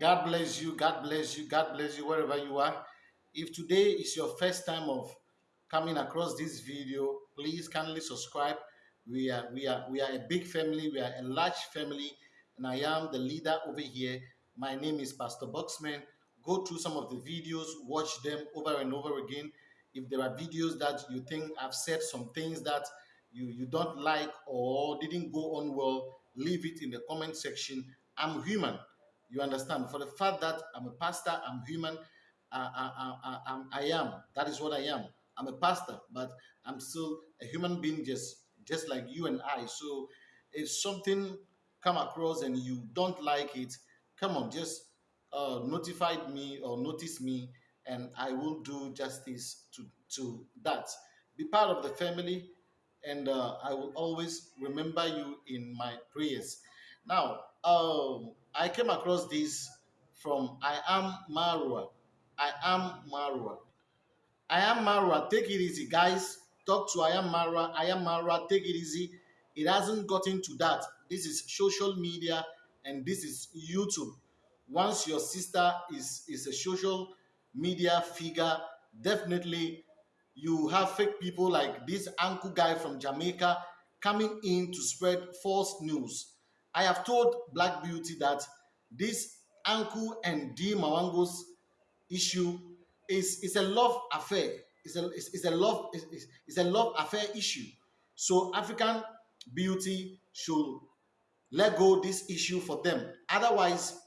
God bless you. God bless you. God bless you wherever you are. If today is your first time of coming across this video, please kindly subscribe. We are we are we are a big family. We are a large family, and I am the leader over here. My name is Pastor Boxman. Go through some of the videos, watch them over and over again. If there are videos that you think I've said some things that you you don't like or didn't go on well, leave it in the comment section. I'm human. You understand? For the fact that I'm a pastor, I'm human. I, I, I, I, am. That is what I am. I'm a pastor, but I'm still a human being, just just like you and I. So, if something come across and you don't like it, come on, just uh, notify me or notice me, and I will do justice to to that. Be part of the family, and uh, I will always remember you in my prayers. Now, um, I came across this from I am Marwa. I am Marwa. I am Marwa. Take it easy, guys. Talk to I am Marwa. I am Marwa. Take it easy. It hasn't gotten to that. This is social media and this is YouTube. Once your sister is, is a social media figure, definitely you have fake people like this uncle guy from Jamaica coming in to spread false news. I have told Black Beauty that this Anku and D Mawango's issue is, is a love affair. It's a, it's, it's a love it's, it's a love affair issue. So African Beauty should let go this issue for them. Otherwise,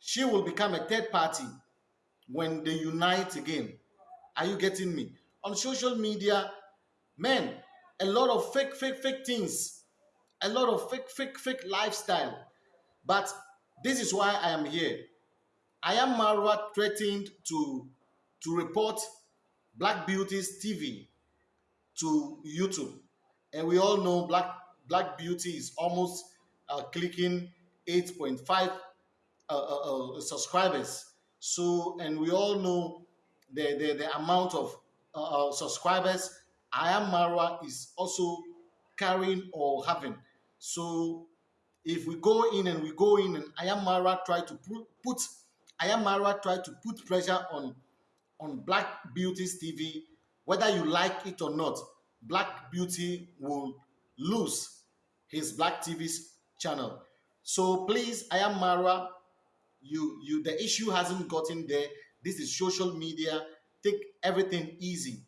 she will become a third party when they unite again. Are you getting me? On social media, men, a lot of fake, fake, fake things, a lot of fake, fake, fake lifestyle. But this is why I am here. I am Marwa threatened to, to report Black Beauty's TV to YouTube. And we all know Black, Black Beauty is almost uh, clicking 8.5 uh, uh, uh, subscribers. So, and we all know the, the, the amount of uh, uh, subscribers I am Marwa is also carrying or having. So if we go in and we go in and I am Marwa try to put I am Marwa try to put pressure on on Black Beauty's TV, whether you like it or not, Black Beauty will lose his Black TV's channel. So please, I am Marwa. You, you, the issue hasn't gotten there. This is social media. Take everything easy.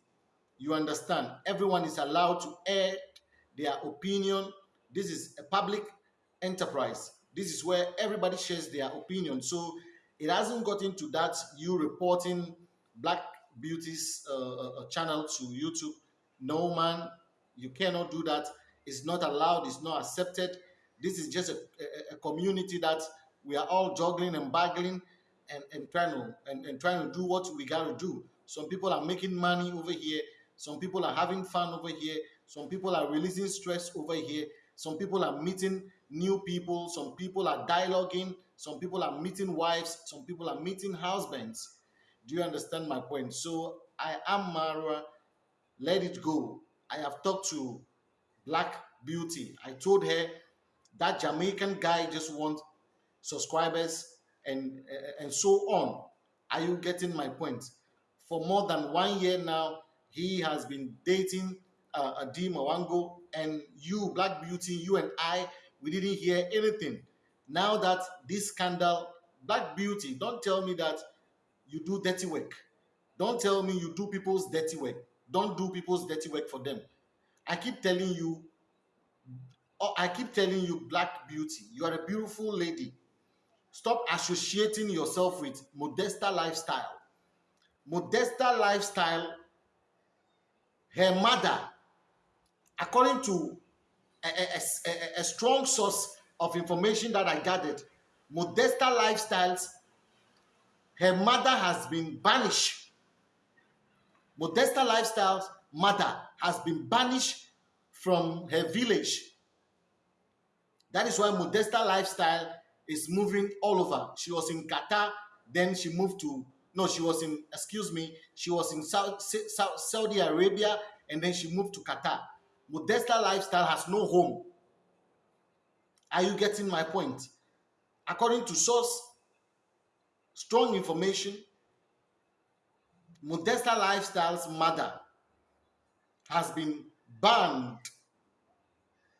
You understand? Everyone is allowed to air their opinion. This is a public enterprise. This is where everybody shares their opinion. So it hasn't gotten to that you reporting Black Beauty's uh, uh, uh, channel to YouTube. No, man, you cannot do that. It's not allowed. It's not accepted. This is just a, a, a community that we are all juggling and baggling and, and trying to and, and trying to do what we got to do. Some people are making money over here. Some people are having fun over here. Some people are releasing stress over here. Some people are meeting new people. Some people are dialoguing. Some people are meeting wives. Some people are meeting husbands. Do you understand my point? So I am Marwa. Let it go. I have talked to Black Beauty. I told her that Jamaican guy just wants subscribers and and so on. Are you getting my point? For more than one year now, he has been dating uh, Adi Mawango, and you, Black Beauty, you and I, we didn't hear anything. Now that this scandal, Black Beauty, don't tell me that you do dirty work. Don't tell me you do people's dirty work. Don't do people's dirty work for them. I keep telling you, oh, I keep telling you, Black Beauty, you are a beautiful lady. Stop associating yourself with Modesta lifestyle. Modesta lifestyle, her mother, according to a, a, a, a strong source of information that I gathered, Modesta lifestyles her mother has been banished. Modesta Lifestyle's mother has been banished from her village. That is why Modesta Lifestyle is moving all over. She was in Qatar, then she moved to, no, she was in, excuse me, she was in South, South, Saudi Arabia, and then she moved to Qatar. Modesta Lifestyle has no home. Are you getting my point? According to source strong information. Modesta Lifestyle's mother has been banned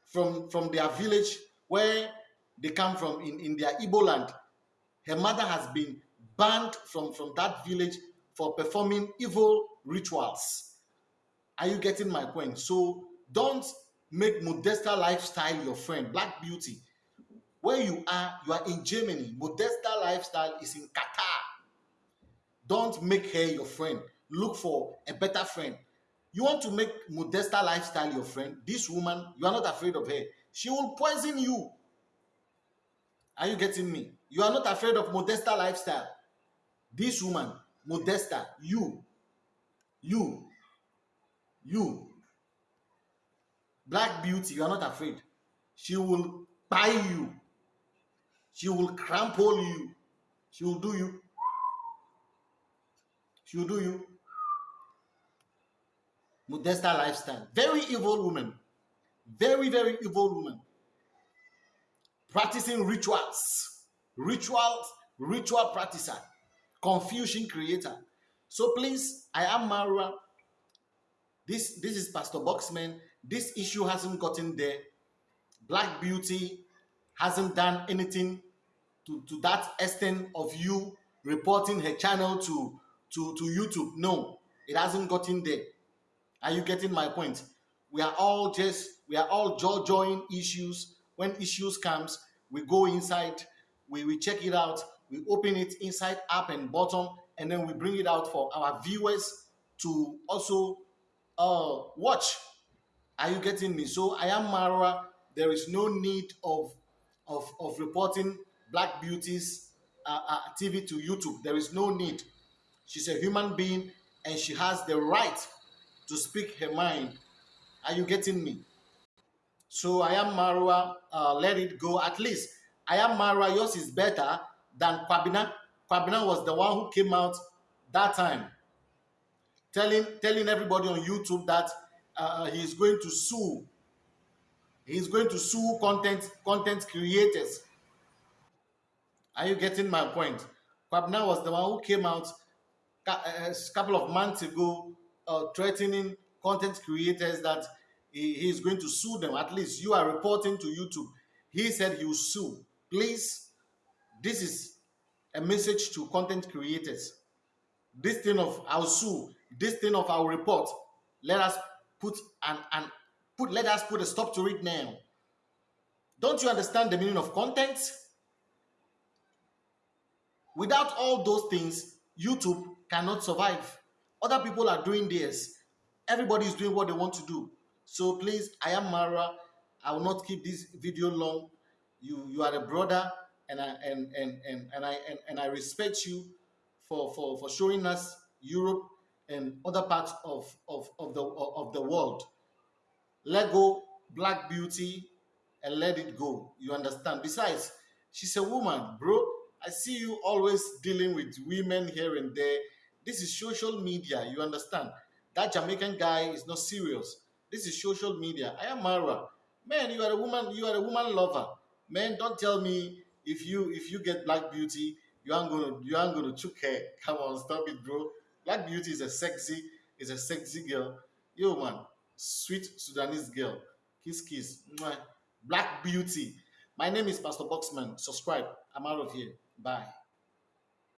from, from their village where they come from in, in their Igbo land. Her mother has been banned from, from that village for performing evil rituals. Are you getting my point? So don't make Modesta lifestyle your friend. Black Beauty. Where you are, you are in Germany. Modesta lifestyle is in Qatar. Don't make her your friend. Look for a better friend. You want to make Modesta lifestyle your friend? This woman, you are not afraid of her. She will poison you. Are you getting me? You are not afraid of Modesta lifestyle. This woman, Modesta, you, you, you, Black Beauty, you are not afraid. She will buy you. She will crumple you. She will do you. She will do you. Modesta lifestyle. Very evil woman. Very, very evil woman. Practicing rituals. Rituals, ritual practicer. Confusion creator. So please, I am Marwa. This, this is Pastor Boxman. This issue hasn't gotten there. Black Beauty hasn't done anything to, to that extent of you reporting her channel to, to, to YouTube. No, it hasn't gotten there. Are you getting my point? We are all just we are all jaw join issues. When issues comes, we go inside, we, we check it out, we open it inside, up and bottom, and then we bring it out for our viewers to also uh, watch. Are you getting me? So I am Mara. There is no need of of, of reporting Black Beauty's uh, uh, TV to YouTube. There is no need. She's a human being and she has the right to speak her mind. Are you getting me? So I am Marwa, uh, let it go. At least I am Marwa, yours is better than Kwabena. Kwabena was the one who came out that time telling, telling everybody on YouTube that uh, he is going to sue. He is going to sue content, content creators. Are you getting my point? Kwabena was the one who came out a uh, couple of months ago uh, threatening content creators that he, is going to sue them. At least you are reporting to YouTube. He said he will sue. Please, this is a message to content creators. This thing of I'll sue, this thing of I'll report. Let us put an, an put let us put a stop to it now. Don't you understand the meaning of content? Without all those things, YouTube cannot survive. Other people are doing this. Everybody is doing what they want to do. So please, I am Mara. I will not keep this video long. You you are a brother, and I and and and, and I and, and I respect you for, for for showing us Europe and other parts of of, of the of the world. Let go Black Beauty and let it go. You understand? Besides, she's a woman, bro. I see you always dealing with women here and there this is social media. You understand? That Jamaican guy is not serious. This is social media. I am Mara. Man, you are a woman. You are a woman lover. Man, don't tell me if you if you get Black Beauty, you aren't gonna you aren't gonna choke her. Come on, stop it, bro. Black Beauty is a sexy is a sexy girl. Yo, man, sweet Sudanese girl. Kiss, kiss. Black Beauty. My name is Pastor Boxman. Subscribe. I'm out of here. Bye.